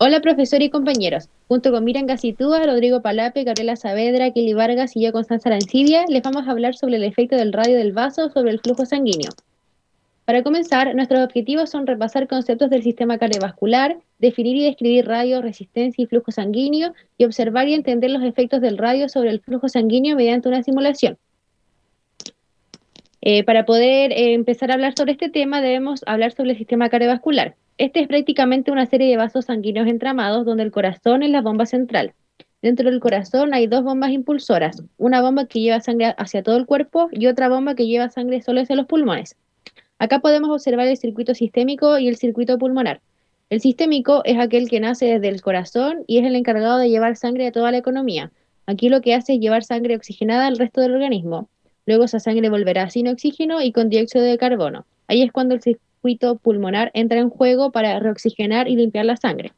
Hola profesor y compañeros. Junto con Miran Gacitúa, Rodrigo Palape, Gabriela Saavedra, Kelly Vargas y yo, Constanza Arancibia, les vamos a hablar sobre el efecto del radio del vaso sobre el flujo sanguíneo. Para comenzar, nuestros objetivos son repasar conceptos del sistema cardiovascular, definir y describir radio, resistencia y flujo sanguíneo, y observar y entender los efectos del radio sobre el flujo sanguíneo mediante una simulación. Eh, para poder eh, empezar a hablar sobre este tema, debemos hablar sobre el sistema cardiovascular. Este es prácticamente una serie de vasos sanguíneos entramados donde el corazón es la bomba central. Dentro del corazón hay dos bombas impulsoras, una bomba que lleva sangre hacia todo el cuerpo y otra bomba que lleva sangre solo hacia los pulmones. Acá podemos observar el circuito sistémico y el circuito pulmonar. El sistémico es aquel que nace desde el corazón y es el encargado de llevar sangre a toda la economía. Aquí lo que hace es llevar sangre oxigenada al resto del organismo. Luego esa sangre volverá sin oxígeno y con dióxido de carbono. Ahí es cuando el circuito pulmonar entra en juego para reoxigenar y limpiar la sangre.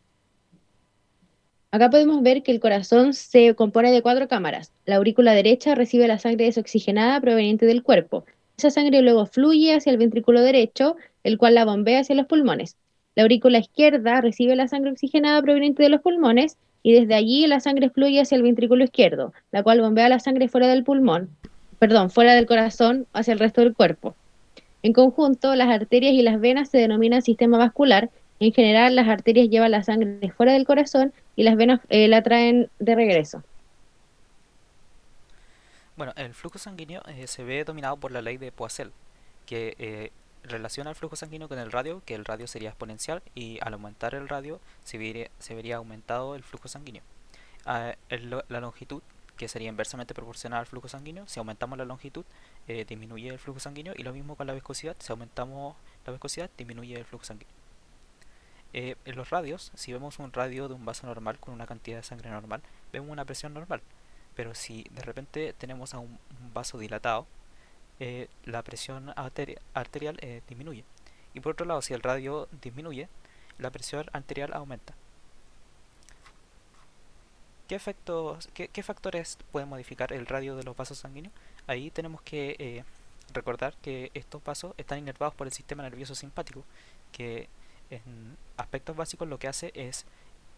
Acá podemos ver que el corazón se compone de cuatro cámaras. La aurícula derecha recibe la sangre desoxigenada proveniente del cuerpo. Esa sangre luego fluye hacia el ventrículo derecho, el cual la bombea hacia los pulmones. La aurícula izquierda recibe la sangre oxigenada proveniente de los pulmones y desde allí la sangre fluye hacia el ventrículo izquierdo, la cual bombea la sangre fuera del pulmón, perdón, fuera del corazón hacia el resto del cuerpo. En conjunto, las arterias y las venas se denominan sistema vascular. En general, las arterias llevan la sangre fuera del corazón y las venas eh, la traen de regreso. Bueno, el flujo sanguíneo eh, se ve dominado por la ley de Poiseuille, que eh, relaciona el flujo sanguíneo con el radio, que el radio sería exponencial y al aumentar el radio se vería, aumentado el flujo sanguíneo. Ah, la longitud que sería inversamente proporcional al flujo sanguíneo. Si aumentamos la longitud, eh, disminuye el flujo sanguíneo y lo mismo con la viscosidad. Si aumentamos la viscosidad, disminuye el flujo sanguíneo. Eh, en los radios, si vemos un radio de un vaso normal con una cantidad de sangre normal, vemos una presión normal. Pero si de repente tenemos a un, vaso dilatado, eh, la presión arterial disminuye. Y por otro lado, si el radio disminuye, la presión arterial aumenta. ¿Qué, efectos, qué, factores pueden modificar el radio de los vasos sanguíneos? Ahí tenemos que eh, recordar que estos vasos están inervados por el sistema nervioso simpático, que en aspectos básicos lo que hace es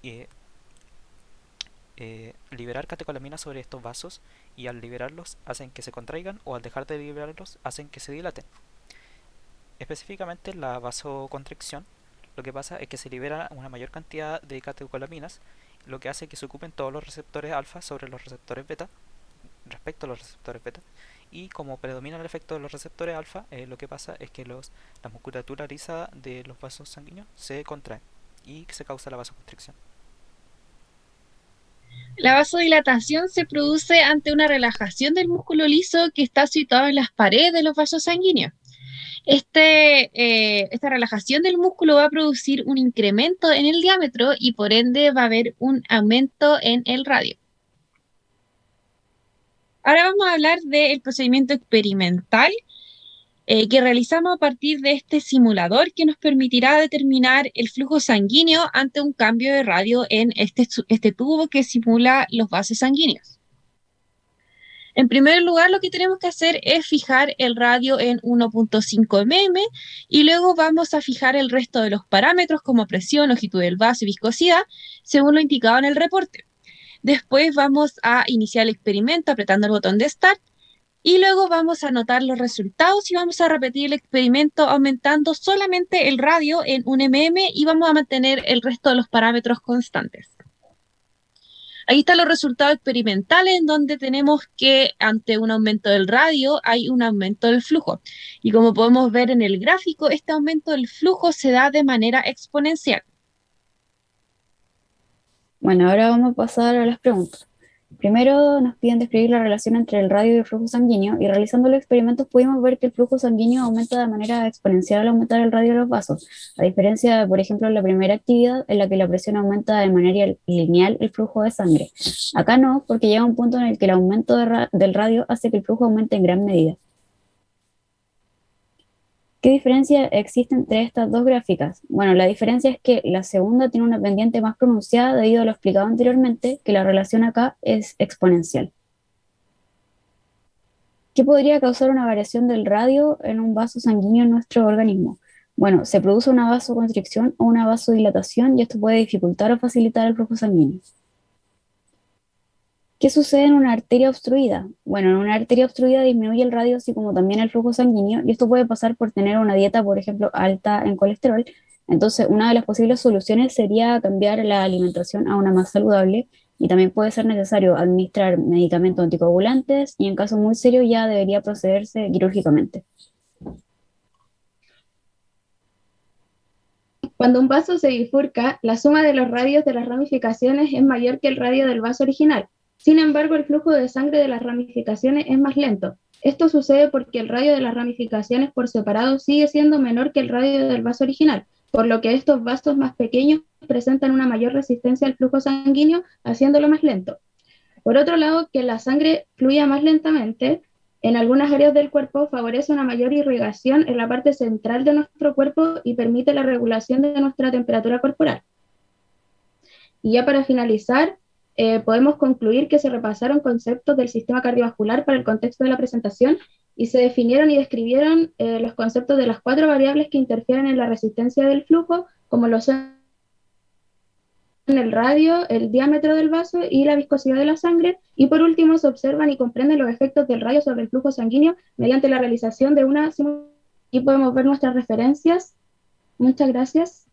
eh, eh, liberar catecolaminas sobre estos vasos y al liberarlos hacen que se contraigan o al dejar de liberarlos hacen que se dilaten. Específicamente la vasoconstricción lo que pasa es que se libera una mayor cantidad de catecolaminas lo que hace que se ocupen todos los receptores alfa sobre los receptores beta respecto a los receptores beta y como predomina el efecto de los receptores alfa eh, lo que pasa es que los, la musculatura lisa de los vasos sanguíneos se contrae y se causa la vasoconstricción. La vasodilatación se produce ante una relajación del músculo liso que está situado en las paredes de los vasos sanguíneos. Este, eh, esta relajación del músculo va a producir un incremento en el diámetro y por ende va a haber un aumento en el radio. Ahora vamos a hablar del procedimiento experimental eh, que realizamos a partir de este simulador que nos permitirá determinar el flujo sanguíneo ante un cambio de radio en este, este tubo que simula los vasos sanguíneos. En primer lugar, lo que tenemos que hacer es fijar el radio en 1.5 mm y luego vamos a fijar el resto de los parámetros como presión, longitud del vaso y viscosidad, según lo indicado en el reporte. Después vamos a iniciar el experimento apretando el botón de Start y luego vamos a anotar los resultados y vamos a repetir el experimento aumentando solamente el radio en 1 mm y vamos a mantener el resto de los parámetros constantes. Ahí están los resultados experimentales en donde tenemos que ante un aumento del radio hay un aumento del flujo. Y como podemos ver en el gráfico, este aumento del flujo se da de manera exponencial. Bueno, ahora vamos a pasar a las preguntas. Primero nos piden describir la relación entre el radio y el flujo sanguíneo y realizando los experimentos pudimos ver que el flujo sanguíneo aumenta de manera exponencial al aumentar el radio de los vasos, a diferencia de, por ejemplo, la primera actividad en la que la presión aumenta de manera lineal el flujo de sangre. Acá no, porque llega un punto en el que el aumento del radio hace que el flujo aumente en gran medida. ¿Qué diferencia existe entre estas dos gráficas? Bueno, la diferencia es que la segunda tiene una pendiente más pronunciada debido a lo explicado anteriormente, que la relación acá es exponencial. ¿Qué podría causar una variación del radio en un vaso sanguíneo en nuestro organismo? Bueno, se produce una vasoconstricción o una vasodilatación y esto puede dificultar o facilitar el flujo sanguíneo. ¿Qué sucede en una arteria obstruida? Bueno, en una arteria obstruida disminuye el radio así como también el flujo sanguíneo y esto puede pasar por tener una dieta, por ejemplo, alta en colesterol. Entonces, una de las posibles soluciones sería cambiar la alimentación a una más saludable y también puede ser necesario administrar medicamentos anticoagulantes y en caso muy serio ya debería procederse quirúrgicamente. Cuando un vaso se bifurca, la suma de los radios de las ramificaciones es mayor que el radio del vaso original. Sin embargo, el flujo de sangre de las ramificaciones es más lento. Esto sucede porque el radio de las ramificaciones por separado sigue siendo menor que el radio del vaso original, por lo que estos vasos más pequeños presentan una mayor resistencia al flujo sanguíneo, haciéndolo más lento. Por otro lado, que la sangre fluya más lentamente en algunas áreas del cuerpo favorece una mayor irrigación en la parte central de nuestro cuerpo y permite la regulación de nuestra temperatura corporal. Y ya para finalizar, eh, podemos concluir que se repasaron conceptos del sistema cardiovascular para el contexto de la presentación y se definieron y describieron eh, los conceptos de las cuatro variables que interfieren en la resistencia del flujo, como lo son el radio, el diámetro del vaso y la viscosidad de la sangre. Y por último, se observan y comprenden los efectos del radio sobre el flujo sanguíneo mediante la realización de una simulación. Y podemos ver nuestras referencias. Muchas gracias.